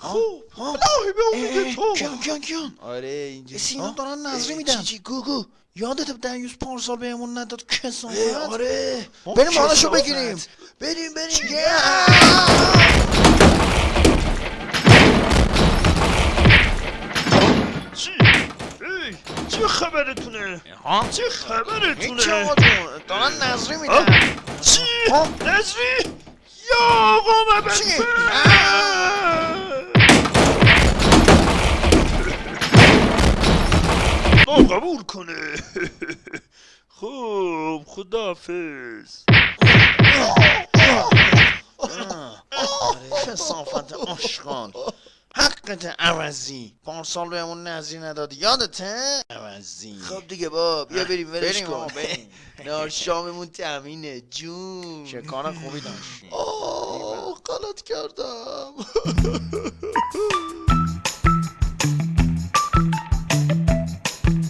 خوب. الهی به امید تو کیان کیان کیان آره اینجوری سینا دارن نظری میدن چی گو گو یادت دنیوس پارسال بهمون نداد کسافت آره بریم کثافت. بگیریم بریم بریم چه خبرتونه ها چه خبرتونه جون دارن نظری؟ میدن چی؟ نظری یا آقا چی؟ قبول کنه. خب خدافز کسافت آشغال حقت عوضی. پارسال بهمون نظری ندادی. یادته؟ عوضی. خب دیگه با بیا بریم ولش کن. نار شاممون تامینه جون. چه کار خوبی داشتی. آه غلط کردم.